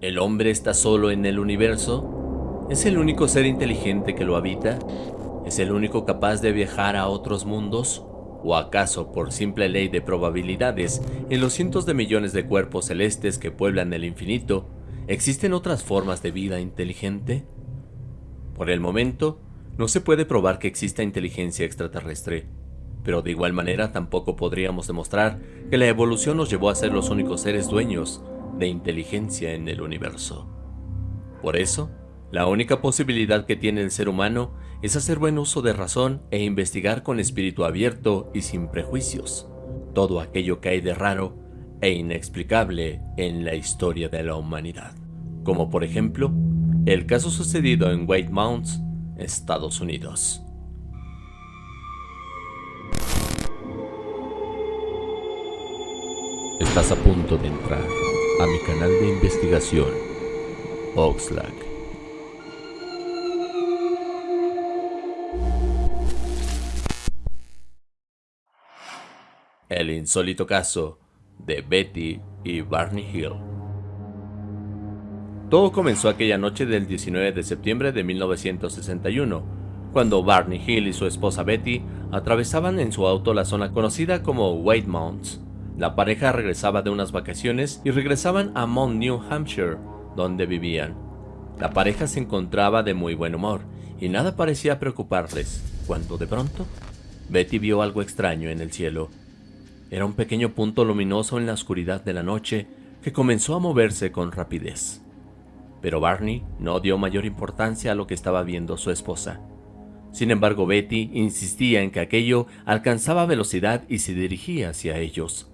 ¿El hombre está solo en el universo? ¿Es el único ser inteligente que lo habita? ¿Es el único capaz de viajar a otros mundos? ¿O acaso, por simple ley de probabilidades, en los cientos de millones de cuerpos celestes que pueblan el infinito, existen otras formas de vida inteligente? Por el momento, no se puede probar que exista inteligencia extraterrestre, pero de igual manera tampoco podríamos demostrar que la evolución nos llevó a ser los únicos seres dueños de inteligencia en el universo. Por eso, la única posibilidad que tiene el ser humano es hacer buen uso de razón e investigar con espíritu abierto y sin prejuicios todo aquello que hay de raro e inexplicable en la historia de la humanidad, como por ejemplo el caso sucedido en White Mounts, Estados Unidos. Estás a punto de entrar a mi canal de investigación, Oxlack. El insólito caso de Betty y Barney Hill. Todo comenzó aquella noche del 19 de septiembre de 1961, cuando Barney Hill y su esposa Betty atravesaban en su auto la zona conocida como White Mounts. La pareja regresaba de unas vacaciones y regresaban a Mount New Hampshire, donde vivían. La pareja se encontraba de muy buen humor y nada parecía preocuparles, cuando de pronto Betty vio algo extraño en el cielo. Era un pequeño punto luminoso en la oscuridad de la noche que comenzó a moverse con rapidez. Pero Barney no dio mayor importancia a lo que estaba viendo su esposa. Sin embargo, Betty insistía en que aquello alcanzaba velocidad y se dirigía hacia ellos.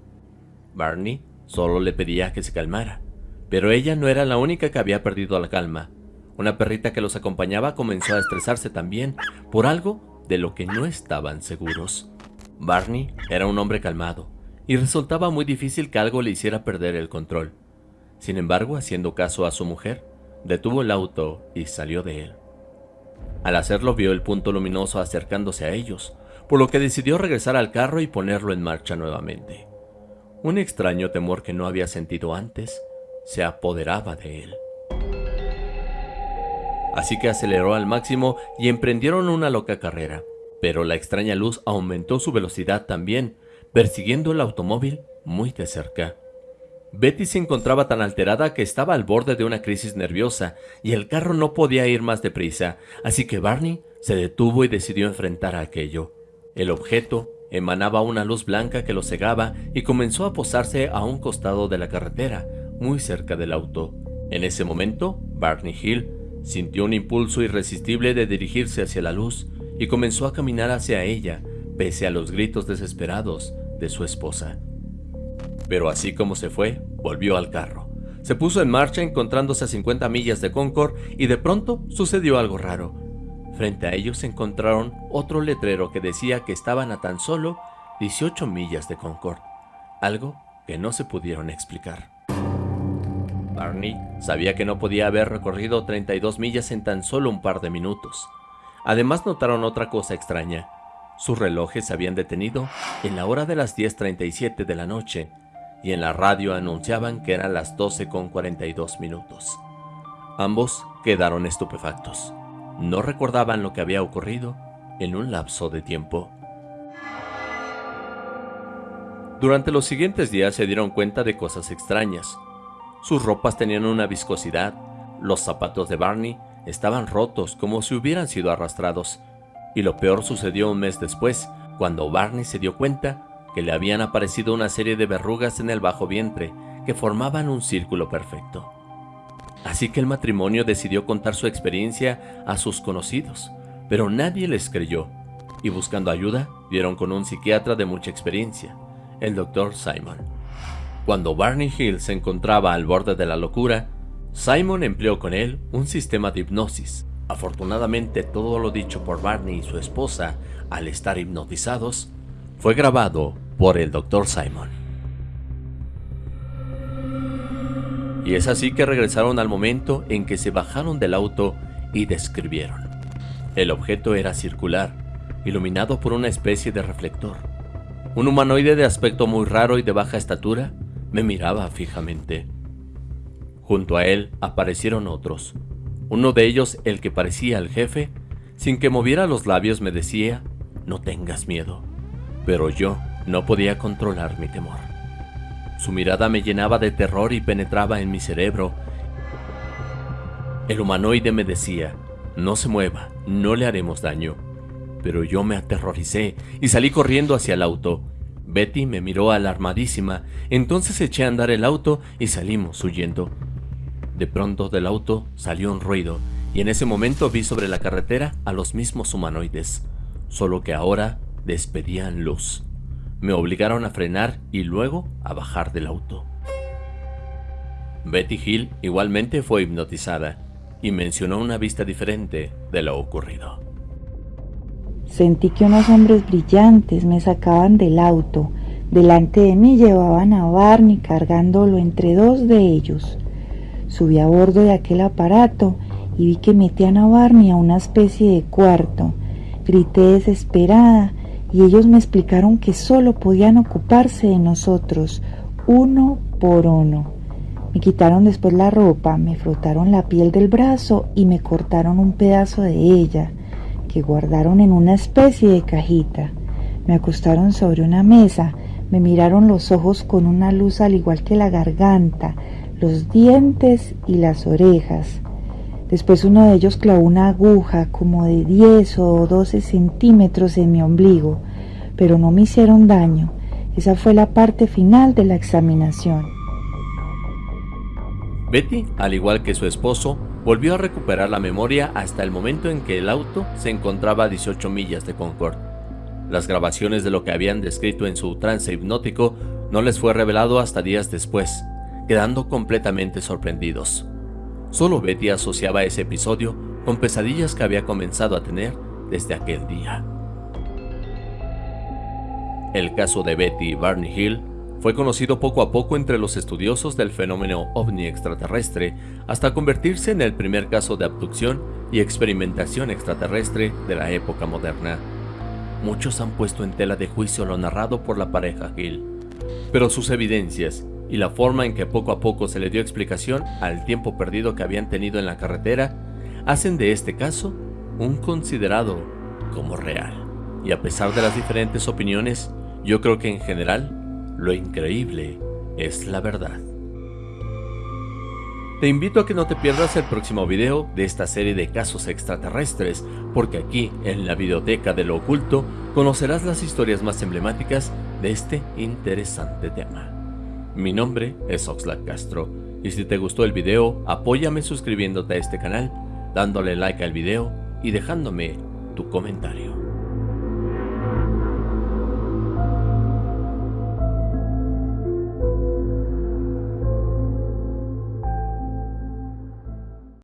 Barney solo le pedía que se calmara, pero ella no era la única que había perdido la calma. Una perrita que los acompañaba comenzó a estresarse también por algo de lo que no estaban seguros. Barney era un hombre calmado, y resultaba muy difícil que algo le hiciera perder el control. Sin embargo, haciendo caso a su mujer, detuvo el auto y salió de él. Al hacerlo vio el punto luminoso acercándose a ellos, por lo que decidió regresar al carro y ponerlo en marcha nuevamente. Un extraño temor que no había sentido antes se apoderaba de él. Así que aceleró al máximo y emprendieron una loca carrera pero la extraña luz aumentó su velocidad también, persiguiendo el automóvil muy de cerca. Betty se encontraba tan alterada que estaba al borde de una crisis nerviosa y el carro no podía ir más deprisa, así que Barney se detuvo y decidió enfrentar a aquello. El objeto emanaba una luz blanca que lo cegaba y comenzó a posarse a un costado de la carretera, muy cerca del auto. En ese momento, Barney Hill sintió un impulso irresistible de dirigirse hacia la luz, y comenzó a caminar hacia ella, pese a los gritos desesperados de su esposa. Pero así como se fue, volvió al carro. Se puso en marcha encontrándose a 50 millas de Concord y de pronto sucedió algo raro. Frente a ellos encontraron otro letrero que decía que estaban a tan solo 18 millas de Concord, algo que no se pudieron explicar. Barney sabía que no podía haber recorrido 32 millas en tan solo un par de minutos. Además notaron otra cosa extraña. Sus relojes se habían detenido en la hora de las 10.37 de la noche y en la radio anunciaban que eran las 12 con 42 minutos. Ambos quedaron estupefactos. No recordaban lo que había ocurrido en un lapso de tiempo. Durante los siguientes días se dieron cuenta de cosas extrañas. Sus ropas tenían una viscosidad, los zapatos de Barney estaban rotos como si hubieran sido arrastrados. Y lo peor sucedió un mes después, cuando Barney se dio cuenta que le habían aparecido una serie de verrugas en el bajo vientre que formaban un círculo perfecto. Así que el matrimonio decidió contar su experiencia a sus conocidos, pero nadie les creyó, y buscando ayuda, dieron con un psiquiatra de mucha experiencia, el Dr. Simon. Cuando Barney Hill se encontraba al borde de la locura, Simon empleó con él un sistema de hipnosis. Afortunadamente todo lo dicho por Barney y su esposa al estar hipnotizados fue grabado por el Dr. Simon. Y es así que regresaron al momento en que se bajaron del auto y describieron. El objeto era circular, iluminado por una especie de reflector. Un humanoide de aspecto muy raro y de baja estatura me miraba fijamente. Junto a él aparecieron otros. Uno de ellos, el que parecía el jefe, sin que moviera los labios me decía, no tengas miedo. Pero yo no podía controlar mi temor. Su mirada me llenaba de terror y penetraba en mi cerebro. El humanoide me decía, no se mueva, no le haremos daño. Pero yo me aterroricé y salí corriendo hacia el auto. Betty me miró alarmadísima, entonces eché a andar el auto y salimos huyendo. De pronto del auto salió un ruido y en ese momento vi sobre la carretera a los mismos humanoides, solo que ahora despedían luz. Me obligaron a frenar y luego a bajar del auto. Betty Hill igualmente fue hipnotizada y mencionó una vista diferente de lo ocurrido. Sentí que unos hombres brillantes me sacaban del auto. Delante de mí llevaban a Barney cargándolo entre dos de ellos. Subí a bordo de aquel aparato y vi que metían a Barney a una especie de cuarto. Grité desesperada y ellos me explicaron que solo podían ocuparse de nosotros, uno por uno. Me quitaron después la ropa, me frotaron la piel del brazo y me cortaron un pedazo de ella, que guardaron en una especie de cajita. Me acostaron sobre una mesa, me miraron los ojos con una luz al igual que la garganta, los dientes y las orejas. Después uno de ellos clavó una aguja como de 10 o 12 centímetros en mi ombligo, pero no me hicieron daño. Esa fue la parte final de la examinación. Betty, al igual que su esposo, volvió a recuperar la memoria hasta el momento en que el auto se encontraba a 18 millas de Concord. Las grabaciones de lo que habían descrito en su trance hipnótico no les fue revelado hasta días después, quedando completamente sorprendidos. Solo Betty asociaba ese episodio con pesadillas que había comenzado a tener desde aquel día. El caso de Betty Barney Hill fue conocido poco a poco entre los estudiosos del fenómeno ovni extraterrestre hasta convertirse en el primer caso de abducción y experimentación extraterrestre de la época moderna. Muchos han puesto en tela de juicio lo narrado por la pareja Hill, pero sus evidencias y la forma en que poco a poco se le dio explicación al tiempo perdido que habían tenido en la carretera hacen de este caso un considerado como real. Y a pesar de las diferentes opiniones, yo creo que en general, lo increíble es la verdad. Te invito a que no te pierdas el próximo video de esta serie de casos extraterrestres, porque aquí, en la videoteca de lo oculto, conocerás las historias más emblemáticas de este interesante tema. Mi nombre es Oxlack Castro y si te gustó el video, apóyame suscribiéndote a este canal, dándole like al video y dejándome tu comentario.